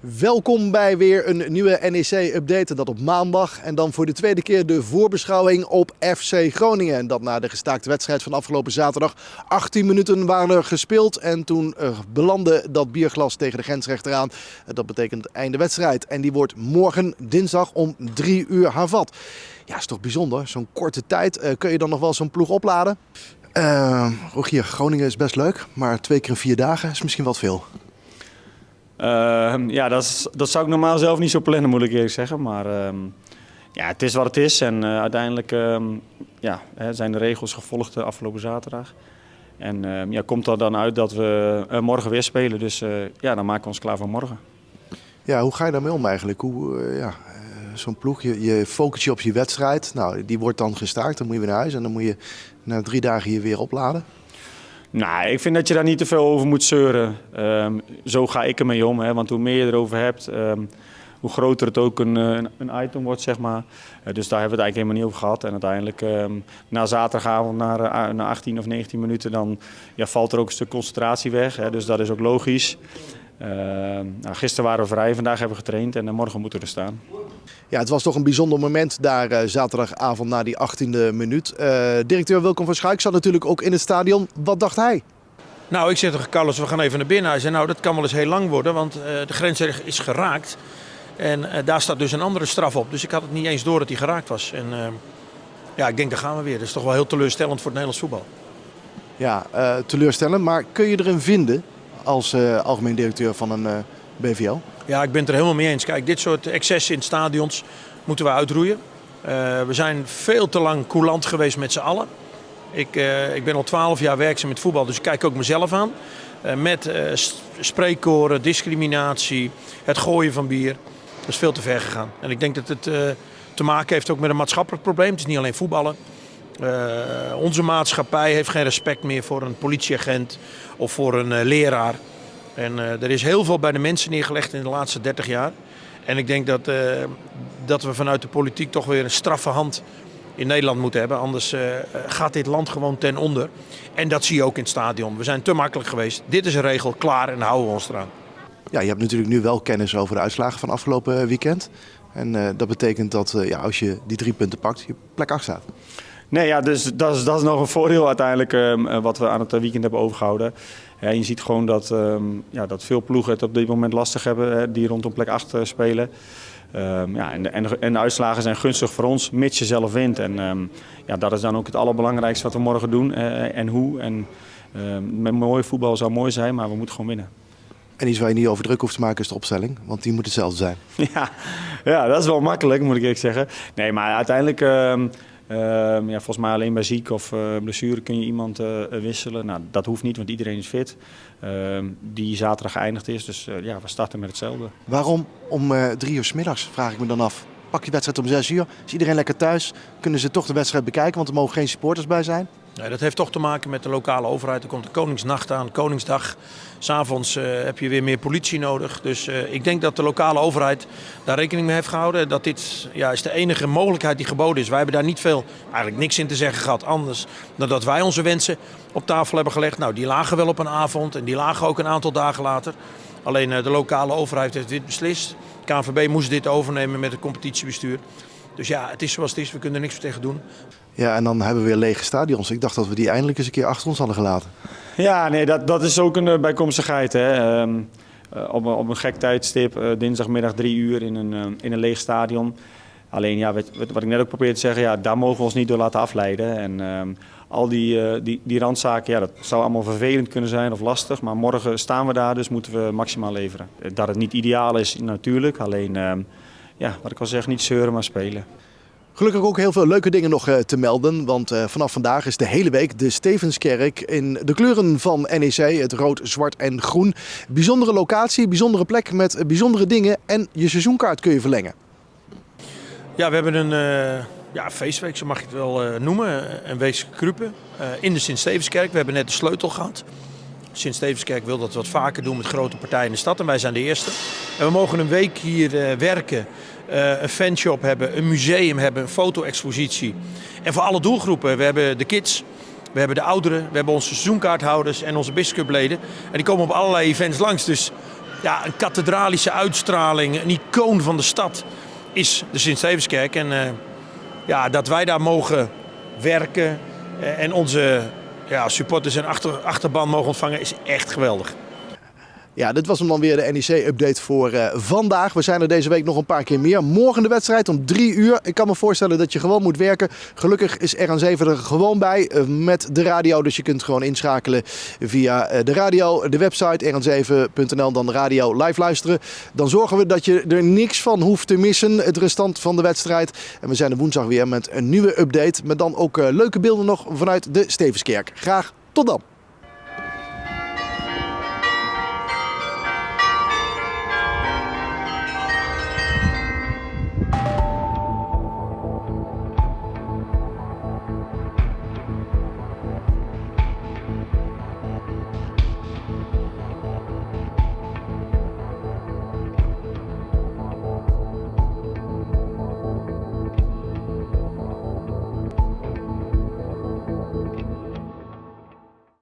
Welkom bij weer een nieuwe NEC-update. Dat op maandag. En dan voor de tweede keer de voorbeschouwing op FC Groningen. En dat na de gestaakte wedstrijd van afgelopen zaterdag. 18 minuten waren er gespeeld. En toen uh, belandde dat bierglas tegen de grensrechter aan. Dat betekent einde wedstrijd. En die wordt morgen dinsdag om 3 uur hervat. Ja, is toch bijzonder. Zo'n korte tijd. Uh, kun je dan nog wel zo'n ploeg opladen? Uh, Rogier, Groningen is best leuk. Maar twee keer in vier dagen is misschien wat veel. Uh, ja, dat, dat zou ik normaal zelf niet zo plannen, moet ik eerlijk zeggen. Maar uh, ja, het is wat het is. En uh, uiteindelijk ehm, ja, zijn de regels gevolgd de afgelopen zaterdag. En ehm, ja, komt er dan uit dat we eh, morgen weer spelen. Dus ja, dan maken we ons klaar voor morgen. Ja, hoe ga je daarmee om eigenlijk? Hoe, ja, zo'n ploeg, je, je focust je op je wedstrijd. Nou, die wordt dan gestaakt, dan moet je weer naar huis. En dan moet je na drie dagen je weer opladen. Nou, ik vind dat je daar niet te veel over moet zeuren. Um, zo ga ik ermee om. Hè. Want hoe meer je erover hebt, um, hoe groter het ook een, een, een item wordt, zeg maar. Uh, dus daar hebben we het eigenlijk helemaal niet over gehad. En uiteindelijk, um, na zaterdagavond, na, uh, na 18 of 19 minuten, dan ja, valt er ook een stuk concentratie weg. Hè. Dus dat is ook logisch. Uh, nou, gisteren waren we vrij, vandaag hebben we getraind en morgen moeten we er staan. Ja, het was toch een bijzonder moment daar uh, zaterdagavond na die 18e minuut. Uh, directeur Wilkom van Schaik zat natuurlijk ook in het stadion. Wat dacht hij? Nou, ik zeg tegen Carlos, we gaan even naar binnen. Hij zei, nou, dat kan wel eens heel lang worden, want uh, de grens is geraakt. En daar staat dus een andere straf op. Dus ik had het niet eens door dat hij geraakt was. En ja, ik denk, daar gaan we weer. Dat is toch wel heel teleurstellend voor het Nederlands voetbal. Ja, teleurstellend. Maar kun je erin vinden als algemeen directeur van een BVL? Ja, ik ben het er helemaal mee eens. Kijk, dit soort excessen in stadions moeten we uitroeien. We zijn veel te lang coulant geweest met z'n allen. Ik, ik ben al twaalf jaar werkzaam met voetbal, dus ik kijk ook mezelf aan. Met spreekkoren, discriminatie, het gooien van bier. Dat is veel te ver gegaan. En ik denk dat het te maken heeft ook met een maatschappelijk probleem. Het is niet alleen voetballen. onze maatschappij heeft geen respect meer voor een politieagent of voor een leraar. En er is heel veel bij de mensen neergelegd in de laatste 30 jaar. En ik denk dat, dat we vanuit de politiek toch weer een straffe hand in Nederland moeten hebben. Anders gaat dit land gewoon ten onder. En dat zie je ook in het stadion. We zijn te makkelijk geweest. Dit is een regel, klaar en houden we ons eraan. Ja, je hebt natuurlijk nu wel kennis over de uitslagen van afgelopen weekend. En uh, dat betekent dat uh, ja, als je die drie punten pakt, je plek 8 staat. Nee, ja, dus dat is, dat is nog een voordeel uiteindelijk um, wat we aan het weekend hebben overgehouden. Ja, je ziet gewoon dat, um, ja, dat veel ploegen het op dit moment lastig hebben, die rondom plek 8 uh, spelen. Um, ja, en, de, en, en, uitslagen zijn gunstig voor ons, mits je zelf wint. En ja, dat is dan ook het allerbelangrijkste wat we morgen doen en hoe. En met mooi voetbal zou mooi zijn, maar we moeten gewoon winnen. En iets waar je niet over druk hoeft te maken is de opstelling, want die moet hetzelfde zijn. Ja, ja dat is wel makkelijk, moet ik eerlijk zeggen. Nee, maar uiteindelijk Uh, ja, volgens mij alleen bij ziek of uh, blessure kun je iemand uh, wisselen. Nou, dat hoeft niet, want iedereen is fit. Ehm, die zaterdag geëindigd is. Dus ja, we starten met hetzelfde. Waarom om drie uur s middags, vraag ik me dan af. Pak je wedstrijd om zes uur, is iedereen lekker thuis? Kunnen ze toch de wedstrijd bekijken, want er mogen geen supporters bij zijn? Nee, dat heeft toch te maken met de lokale overheid. Er komt de Koningsnacht aan, Koningsdag. S'avonds uh, heb je weer meer politie nodig. Dus uh, ik denk dat de lokale overheid daar rekening mee heeft gehouden. Dat dit ja, is de enige mogelijkheid die geboden is. Wij hebben daar niet veel, eigenlijk niks in te zeggen gehad anders dan dat wij onze wensen op tafel hebben gelegd. Nou, die lagen wel op een avond en die lagen ook een aantal dagen later. Alleen uh, de lokale overheid heeft dit beslist. KNVB moest dit overnemen met het competitiebestuur. Dus ja, het is zoals het is. We kunnen er niks tegen doen. Ja, en dan hebben we weer lege stadions. Ik dacht dat we die eindelijk eens een keer achter ons hadden gelaten. Ja, nee, dat, dat is ook een uh, bijkomstigheid. Hè. Um, uh, op, op, een gek tijdstip, uh, dinsdagmiddag drie uur in een, in een leeg stadion. Alleen, ja, wat, wat ik net ook probeerde te zeggen, ja, daar mogen we ons niet door laten afleiden. En um, al die, die, die randzaken, ja, dat zou allemaal vervelend kunnen zijn of lastig. Maar morgen staan we daar, dus moeten we maximaal leveren. Dat het niet ideaal is, natuurlijk. Alleen, um, ja, wat ik al zeg, niet zeuren, maar spelen. Gelukkig ook heel veel leuke dingen nog te melden. Want uh, vanaf vandaag is de hele week de Stevenskerk in de kleuren van NEC. Het rood, zwart en groen. Bijzondere locatie, bijzondere plek met bijzondere dingen. En je seizoenkaart kun je verlengen. Ja, we hebben een uh, ja, feestweek, zo mag je het wel noemen. Een week Kruppen in de Sint-Stevenskerk. We hebben net de sleutel gehad. Sint-Stevenskerk wil dat wat vaker doen met grote partijen in de stad. En wij zijn de eerste. En we mogen een week hier werken een fanshop hebben, een museum hebben, een foto-expositie. En voor alle doelgroepen. We hebben de kids, we hebben de ouderen, we hebben onze seizoenkaarthouders en onze biscupleden. En die komen op allerlei events langs. Dus ja, een kathedralische uitstraling, een icoon van de stad is de Sint-Stevenskerk. En uh, ja, dat wij daar mogen werken en onze ja, supporters en achter, achterban mogen ontvangen is echt geweldig. Ja, dit was hem dan weer de NEC-update voor uh, vandaag. We zijn er deze week nog een paar keer meer. Morgen de wedstrijd om drie uur. Ik kan me voorstellen dat je gewoon moet werken. Gelukkig is RN7 er gewoon bij uh, met de radio. Dus je kunt gewoon inschakelen via uh, de radio, de website rn7.nl, dan de radio live luisteren. Dan zorgen we dat je er niks van hoeft te missen, het restant van de wedstrijd. En we zijn er woensdag weer met een nieuwe update. Met dan ook leuke beelden nog vanuit de Stevenskerk. Graag tot dan!